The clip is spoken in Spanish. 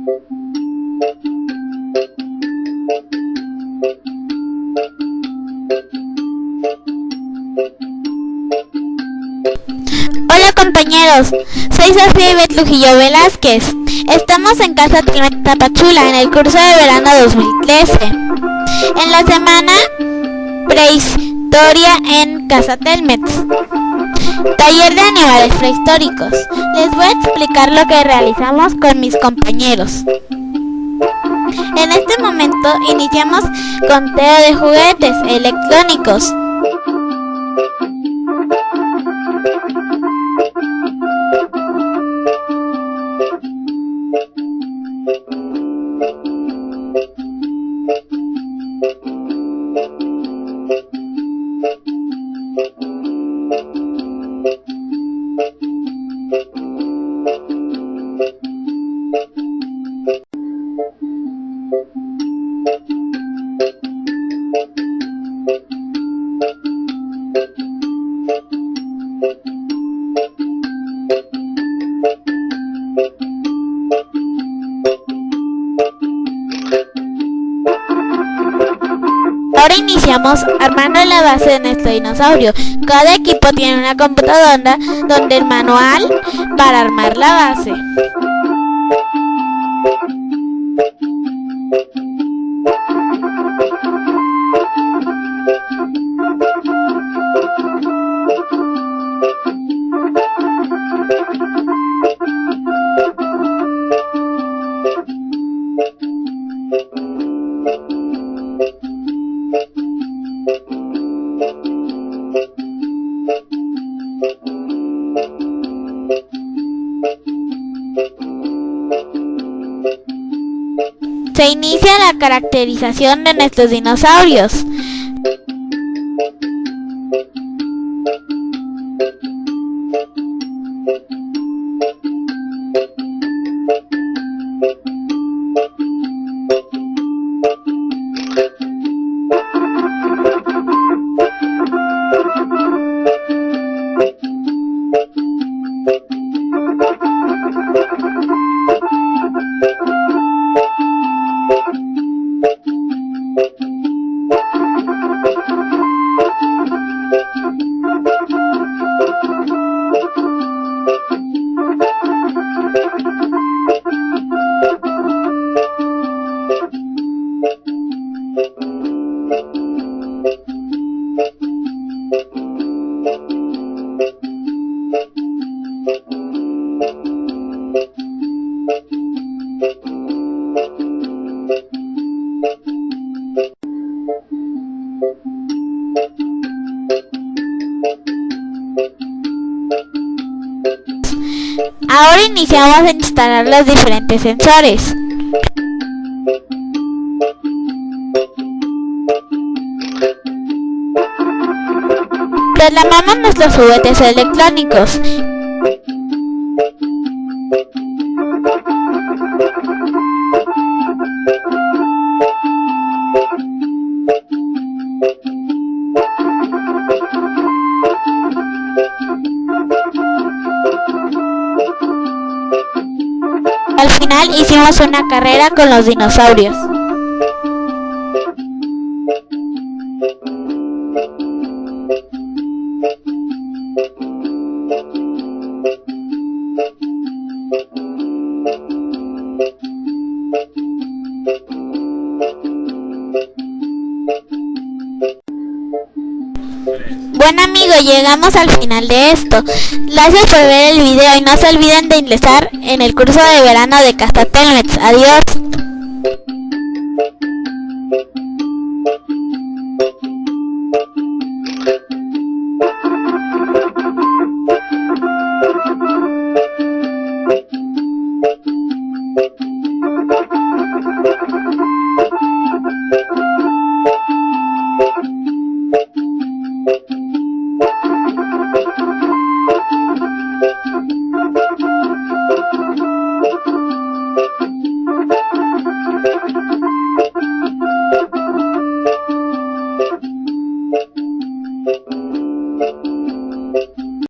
Hola compañeros, soy Sofía Ivette Lujillo Velázquez. Estamos en Casa Tapachula en el curso de verano 2013. En la semana Prehistoria en Casa Telmex. Taller de animales prehistóricos. Les voy a explicar lo que realizamos con mis compañeros. En este momento iniciamos conteo de juguetes electrónicos. Ahora iniciamos armando la base de nuestro dinosaurio. Cada equipo tiene una computadora donde el manual para armar la base. Se inicia la caracterización de nuestros dinosaurios. Ahora iniciamos a instalar los diferentes sensores. Programamos nuestros juguetes electrónicos. Al final hicimos una carrera con los dinosaurios. Bueno amigos, llegamos al final de esto. Gracias por ver el video y no se olviden de ingresar en el curso de verano de Castatelmex. Adiós.